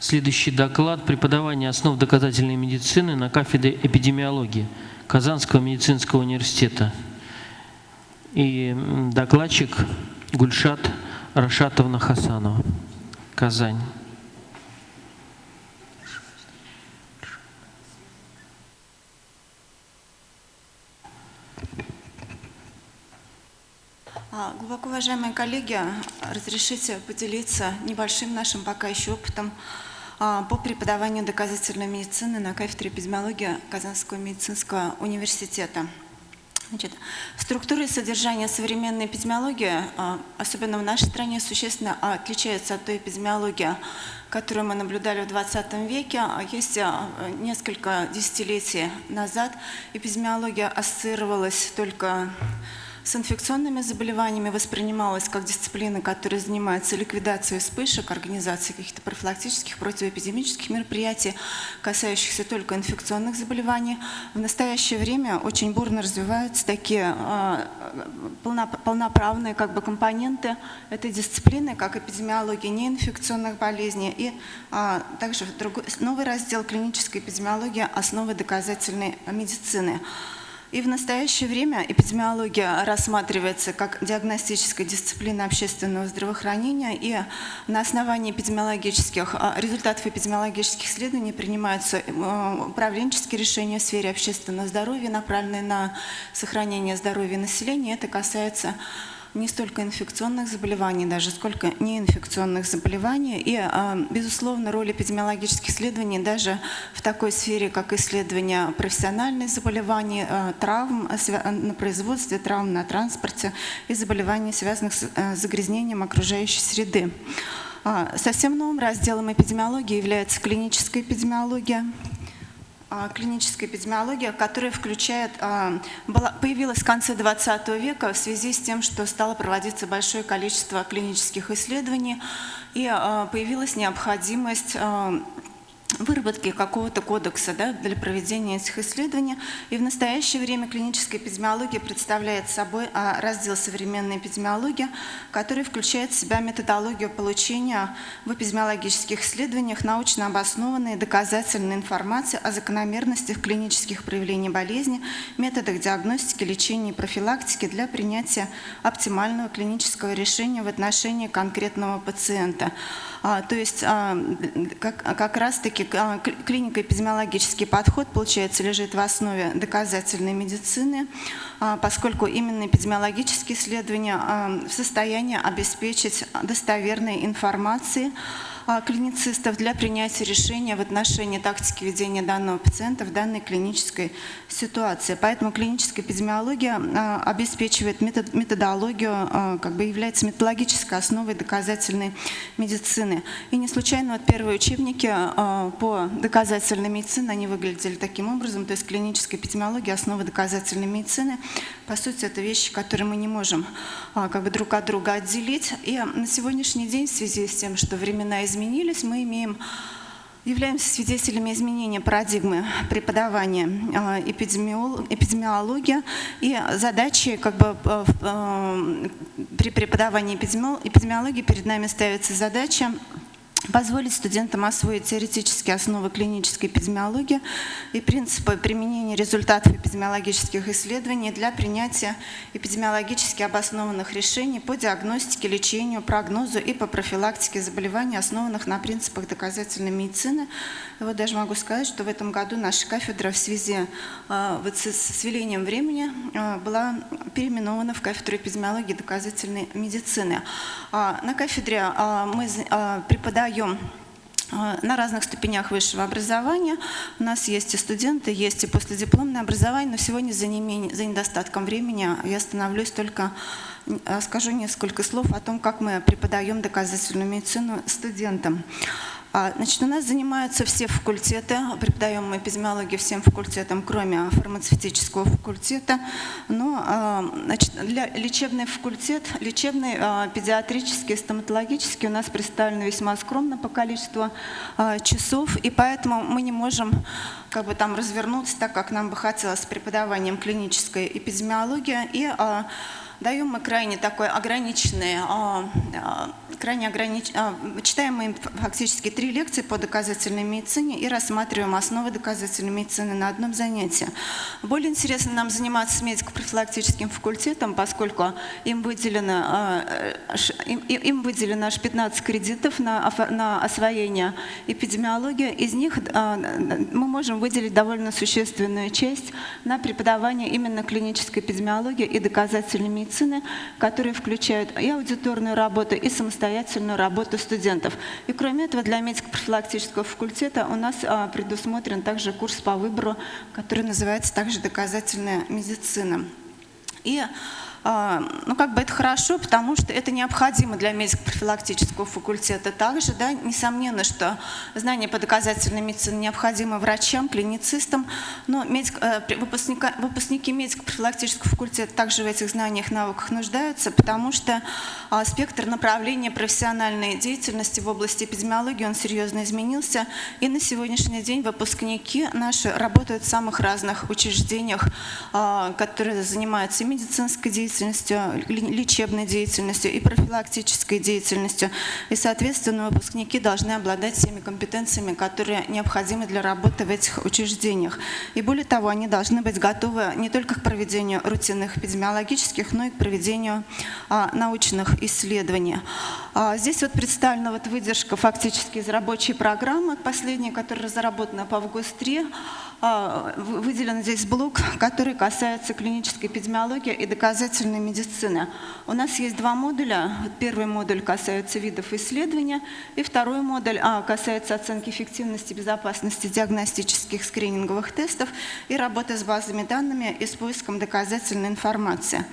Следующий доклад «Преподавание основ доказательной медицины на кафедре эпидемиологии Казанского медицинского университета». И докладчик Гульшат Рашатовна Хасанова, Казань. А, глубоко уважаемые коллеги, разрешите поделиться небольшим нашим пока еще опытом по преподаванию доказательной медицины на кафедре эпидемиологии Казанского медицинского университета. Значит, структура и содержание современной эпидемиологии, а, особенно в нашей стране, существенно отличается от той эпидемиологии, которую мы наблюдали в 20 веке. Есть несколько десятилетий назад эпидемиология ассоциировалась только инфекционными заболеваниями воспринималась как дисциплина, которая занимается ликвидацией вспышек, организацией каких-то профилактических, противоэпидемических мероприятий, касающихся только инфекционных заболеваний. В настоящее время очень бурно развиваются такие э, полноправные как бы, компоненты этой дисциплины, как эпидемиология неинфекционных болезней и э, также новый раздел клинической эпидемиологии «Основы доказательной медицины». И в настоящее время эпидемиология рассматривается как диагностическая дисциплина общественного здравоохранения, и на основании эпидемиологических, а, результатов эпидемиологических исследований принимаются э, управленческие решения в сфере общественного здоровья, направленные на сохранение здоровья населения. Это касается не столько инфекционных заболеваний даже, сколько неинфекционных заболеваний. И, а, безусловно, роль эпидемиологических исследований даже в такой сфере, как исследование профессиональных заболеваний, а, травм на производстве, травм на транспорте и заболеваний, связанных с э, загрязнением окружающей среды. А, совсем новым разделом эпидемиологии является клиническая эпидемиология. А, клиническая эпидемиология, которая включает, а, появилась в конце 20 века в связи с тем, что стало проводиться большое количество клинических исследований и а, появилась необходимость выработки какого-то кодекса да, для проведения этих исследований. И в настоящее время клиническая эпидемиология представляет собой а, раздел современной эпидемиологии, который включает в себя методологию получения в эпидемиологических исследованиях научно обоснованной доказательной информации о закономерностях клинических проявлений болезни, методах диагностики, лечения и профилактики для принятия оптимального клинического решения в отношении конкретного пациента. А, то есть а, как, раз-таки а, клинико-эпидемиологический подход, получается, лежит в основе доказательной медицины, поскольку именно эпидемиологические исследования в состоянии обеспечить достоверной информации клиницистов для принятия решения в отношении тактики ведения данного пациента в данной клинической ситуации. Поэтому клиническая эпидемиология а, обеспечивает методологию, а, как бы является методологической основой доказательной медицины. И не случайно вот первые учебники по доказательной медицине, они выглядели таким образом, то есть клиническая эпидемиология, основа доказательной медицины. По сути, это вещи, которые мы не можем как бы друг от друга отделить. И на сегодняшний день в связи с тем, что времена изменились, мы имеем являемся свидетелями изменения парадигмы преподавания а, эпидемиологии и задачи как бы э, э, при преподавании эпидемиологии перед нами ставится задача позволить студентам освоить теоретические основы клинической эпидемиологии и принципы применения результатов эпидемиологических исследований для принятия эпидемиологически обоснованных решений по диагностике, лечению, прогнозу и по профилактике заболеваний, основанных на принципах доказательной медицины. И вот даже могу сказать, что в этом году наша кафедра в связи э, вот с, велением времени э, была переименована в кафедру эпидемиологии и доказательной медицины. А, на кафедре э, мы преподаем даем а, на разных ступенях высшего образования. У нас есть и студенты, есть и последипломное образование, но сегодня за, не, за недостатком времени я остановлюсь только, а, скажу несколько слов о том, как мы преподаем доказательную медицину студентам. А, значит, у нас занимаются все факультеты, преподаем мы эпидемиологию всем факультетам, кроме фармацевтического факультета. Но а, значит, для лечебный факультет, лечебный, а, педиатрический, стоматологический у нас представлены весьма скромно по количеству часов, и поэтому мы не можем как бы там развернуться так, как нам бы хотелось с преподаванием клинической эпидемиологии. И даем мы крайне такой ограниченный, а, а, крайне огранич... а, читаем мы фактически три лекции по доказательной медицине и рассматриваем основы доказательной медицины на одном занятии. Более интересно нам заниматься медико-профилактическим факультетом, поскольку им выделено, э, им, выделено аж 15 кредитов на, освоение эпидемиологии. Из них мы можем выделить довольно существенную часть на преподавание именно клинической эпидемиологии и доказательной медицины, которые включают и аудиторную работу, и самостоятельную работу студентов. И кроме этого, для медико-профилактического факультета у нас а, предусмотрен также курс по выбору, который называется также «Доказательная медицина». И ну, как бы это хорошо, потому что это необходимо для медико-профилактического факультета. Также, да, несомненно, что знания по доказательной медицине необходимы врачам, клиницистам, но медик, э, выпускника- выпускники медико-профилактического факультета также в этих знаниях, навыках нуждаются, потому что а, спектр направления профессиональной деятельности в области эпидемиологии, он серьезно изменился, и на сегодняшний день выпускники наши работают в самых разных учреждениях, а, которые занимаются медицинской деятельностью, ли- лечебной деятельностью, и профилактической деятельностью. И, соответственно, выпускники должны обладать всеми компетенциями, которые необходимы для работы в этих учреждениях. И более того, они должны быть готовы не только к проведению рутинных эпидемиологических, но и к проведению а, научных исследований. А, Здесь вот представлена вот выдержка фактически из рабочей программы, последняя, которая разработана по ВГОС-3. А, вы- Выделен здесь блок, который касается клинической эпидемиологии и доказательной медицины. У нас есть два модуля. Первый модуль касается видов исследования, и второй модуль а, касается оценки эффективности безопасности диагностических скрининговых тестов и работы с базами данными и с поиском доказательной информации.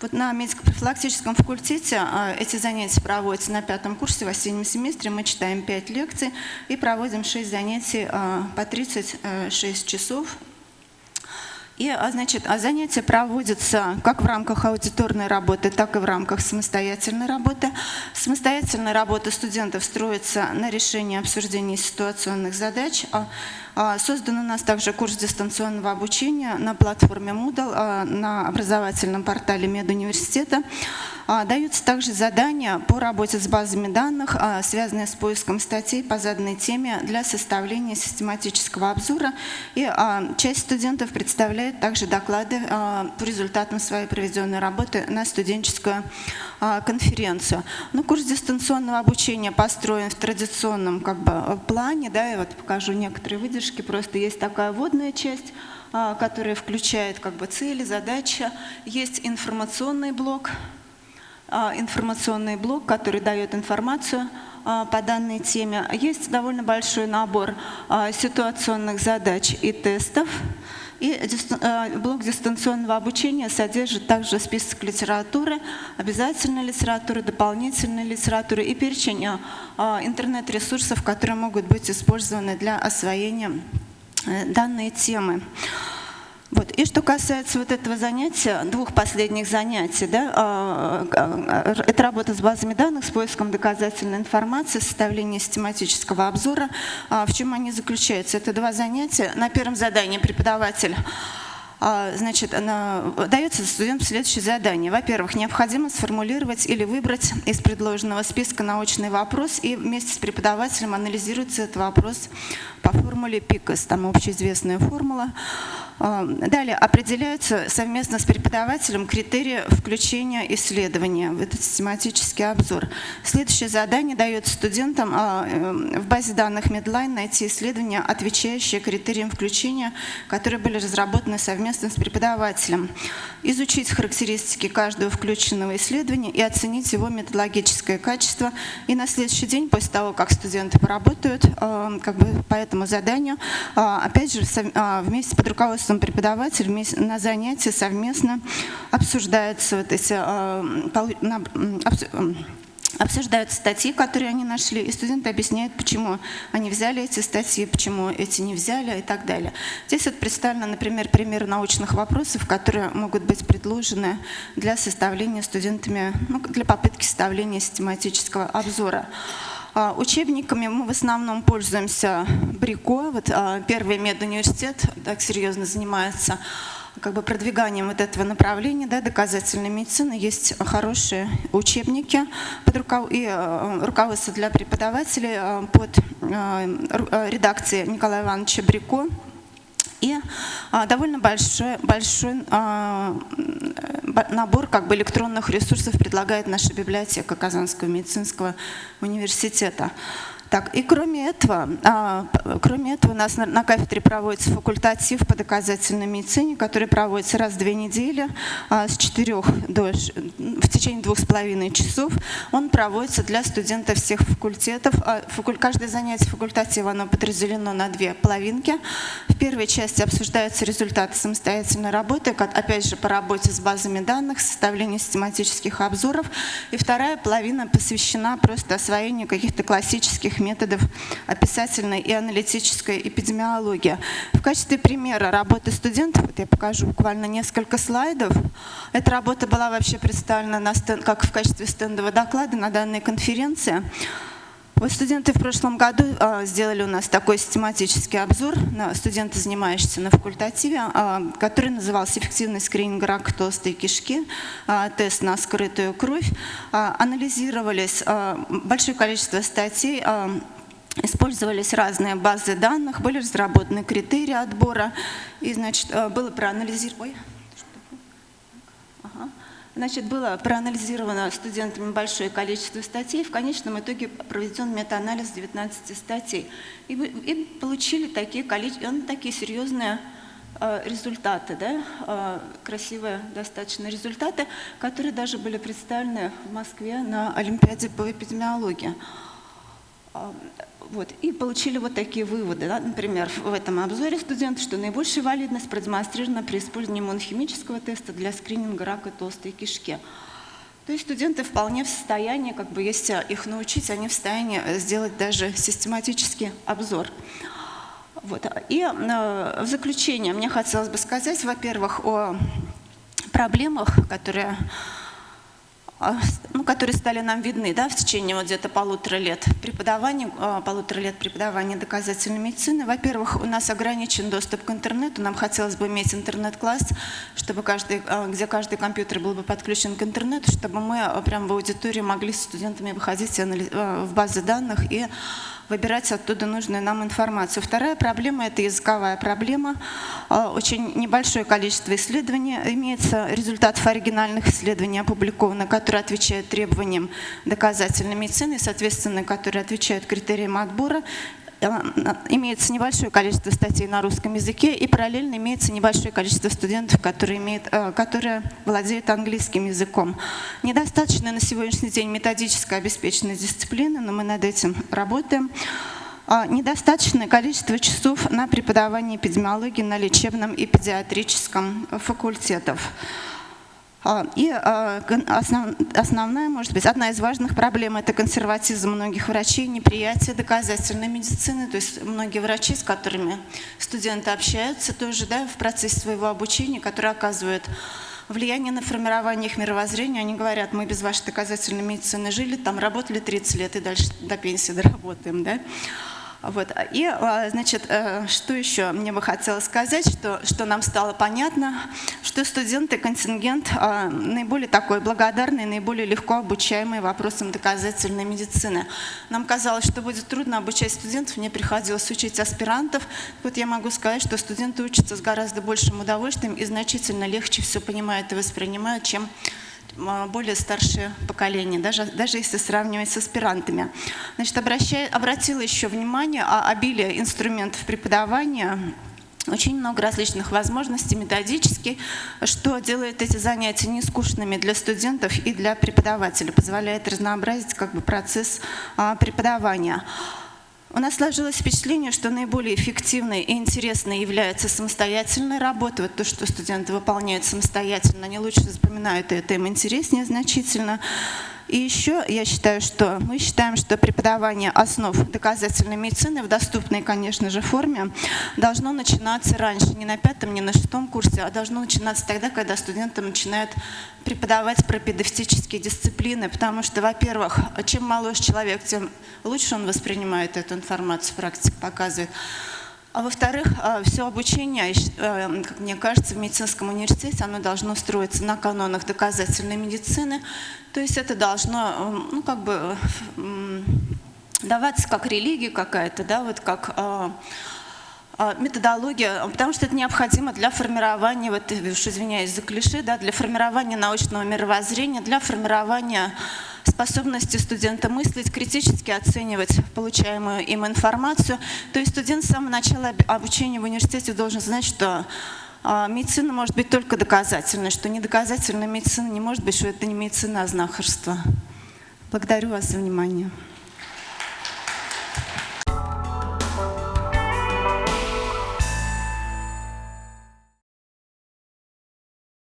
Вот на медико-профилактическом факультете а, эти занятия проводятся на пятом курсе в осеннем семестре. Мы читаем 5 лекций и проводим 6 занятий а, по 36 часов. И, а, значит, а занятия проводятся как в рамках аудиторной работы, так и в рамках самостоятельной работы. Самостоятельная работа студентов строится на решении обсуждения ситуационных задач. А, Создан у нас также курс дистанционного обучения на платформе Moodle, на образовательном портале медуниверситета. Даются также задания по работе с базами данных, связанные с поиском статей по заданной теме для составления систематического обзора. И часть студентов представляет также доклады а, по результатам своей проведенной работы на студенческую а, конференцию. Ну, курс дистанционного обучения построен в традиционном как бы, плане, да, и вот покажу некоторые выдержки. Просто есть такая вводная часть, а, которая включает как бы цели, задачи. Есть информационный блок, информационный блок, который дает информацию по данной теме. Есть довольно большой набор ситуационных задач и тестов. И а, блок дистанционного обучения содержит также список литературы, обязательной литературы, дополнительной литературы и перечень а, интернет-ресурсов, которые могут быть использованы для освоения э, данной темы. Вот. И что касается вот этого занятия, двух последних занятий, да, а, а, это работа с базами данных, с поиском доказательной информации, составление систематического обзора. А, В чем они заключаются? Это два занятия. На первом задании преподаватель а, Значит, на- дается студенту следующее задание. Во-первых, необходимо сформулировать или выбрать из предложенного списка научный вопрос и вместе с преподавателем анализируется этот вопрос по формуле ПИКОС, там общеизвестная формула. А, Далее определяются совместно с преподавателем критерии включения исследования в этот систематический обзор. Следующее задание дается студентам а, э, в базе данных Medline найти исследования, отвечающие критериям включения, которые были разработаны совместно с преподавателем. Изучить характеристики каждого включенного исследования и оценить его методологическое качество. И на следующий день, после того, как студенты поработают э, как бы по этому заданию, а, опять же, а, вместе под руководством преподавателя вместе на занятии совместно обсуждаются вот эти обсуждают статьи, которые они нашли, и студенты объясняют, почему они взяли эти статьи, почему эти не взяли и так далее. Здесь вот представлено, например, пример научных вопросов, которые могут быть предложены для составления студентами, ну, для попытки составления систематического обзора. А, Учебниками мы в основном пользуемся Брико. Вот а, первый медуниверситет так серьезно занимается как бы продвиганием вот этого направления, да, доказательной медицины, есть хорошие учебники под руков... и э, руководство для преподавателей э, под э, редакцией Николая Ивановича Брико. И довольно большой, большой набор как бы, электронных ресурсов предлагает наша библиотека Казанского медицинского университета. Так, и кроме этого, а, кроме этого у нас на, на кафедре проводится факультатив по доказательной медицине, который проводится раз в две недели а, с 4 до, в течение двух с половиной часов. Он проводится для студентов всех факультетов. А, факуль, каждое занятие факультатива оно подразделено на две половинки. В первой части обсуждаются результаты самостоятельной работы, как, опять же по работе с базами данных, составлению систематических обзоров. И вторая половина посвящена просто освоению каких-то классических методов описательной и аналитической эпидемиологии. В качестве примера работы студентов, вот я покажу буквально несколько слайдов. Эта работа была вообще представлена на стенд, как в качестве стендового доклада на данной конференции. Вот студенты в прошлом году а, сделали у нас такой систематический обзор на студенты, занимающиеся на факультативе, а, который назывался «Эффективный скрининг рака толстой кишки», а, тест на скрытую кровь. Анализировались большое количество статей, Использовались разные базы данных, были разработаны критерии отбора, и, значит, было проанализировано... Значит, было проанализировано студентами большое количество статей. В конечном итоге проведен метаанализ 19 статей. И, и получили такие, ну, такие серьезные э, результаты, да, э, красивые достаточно результаты, которые даже были представлены в Москве на Олимпиаде по эпидемиологии. Вот, и получили вот такие выводы. Да? Например, в этом обзоре студенты, что наибольшая валидность продемонстрирована при использовании иммунохимического теста для скрининга рака толстой кишки. То есть студенты вполне в состоянии, как бы, если их научить, они в состоянии сделать даже систематический обзор. Вот. И э, в заключение мне хотелось бы сказать, во-первых, о проблемах, которые ну, которые стали нам видны да, в течение вот где-то полутора лет преподавания, а, полутора лет преподавания доказательной медицины. Во-первых, у нас ограничен доступ к интернету, нам хотелось бы иметь интернет-класс, чтобы каждый, а, где каждый компьютер был бы подключен к интернету, чтобы мы прямо в аудитории могли с студентами выходить в базы данных и выбирать оттуда нужную нам информацию. Вторая проблема – это языковая проблема. А, очень небольшое количество исследований имеется, результатов оригинальных исследований опубликовано, которые отвечают требованиям доказательной медицины, соответственно, которые отвечают критериям отбора имеется небольшое количество статей на русском языке и параллельно имеется небольшое количество студентов, которые, имеют, э, которые владеют английским языком. Недостаточно на сегодняшний день методическая обеспеченность дисциплины, но мы над этим работаем. А, недостаточное количество часов на преподавание эпидемиологии на лечебном и педиатрическом факультетах. А, и а, основная, может быть, одна из важных проблем – это консерватизм многих врачей, неприятие доказательной медицины. То есть многие врачи, с которыми студенты общаются тоже да, в процессе своего обучения, которые оказывают влияние на формирование их мировоззрения. Они говорят, мы без вашей доказательной медицины жили, там работали 30 лет и дальше до пенсии доработаем. Да? Вот. И, а, значит, э, что еще мне бы хотелось сказать, что, что нам стало понятно, что студенты, контингент а, наиболее такой благодарный, наиболее легко обучаемый вопросам доказательной медицины. Нам казалось, что будет трудно обучать студентов, мне приходилось учить аспирантов. Вот я могу сказать, что студенты учатся с гораздо большим удовольствием и значительно легче все понимают и воспринимают, чем более старшее поколение, даже, даже если сравнивать с аспирантами. Значит, обращаю, обратила еще внимание о обилии инструментов преподавания, очень много различных возможностей методически, что делает эти занятия не скучными для студентов и для преподавателя, позволяет разнообразить как бы, процесс а, преподавания. У нас сложилось впечатление, что наиболее эффективной и интересной является самостоятельная работа. Вот то, что студенты выполняют самостоятельно, они лучше запоминают, это им интереснее значительно. И еще я считаю, что мы считаем, что преподавание основ доказательной медицины в доступной, конечно же, форме должно начинаться раньше, не на пятом, не на шестом курсе, а должно начинаться тогда, когда студенты начинают преподавать пропедевтические дисциплины, потому что, во-первых, чем моложе человек, тем лучше он воспринимает эту информацию, практика показывает. А во-вторых, все обучение, э, как мне кажется, в медицинском университете, оно должно строиться на канонах доказательной медицины. То есть это должно, ну, как бы, даваться как религия какая-то, да, вот как э, э, методология, потому что это необходимо для формирования, вот, э, уж извиняюсь за клише, да, для формирования научного мировоззрения, для формирования способности студента мыслить, критически оценивать получаемую им информацию. То есть студент с самого начала об- обучения в университете должен знать, что а, медицина может быть только доказательной, что недоказательная медицина не может быть, что это не медицина, а знахарство. Благодарю вас за внимание.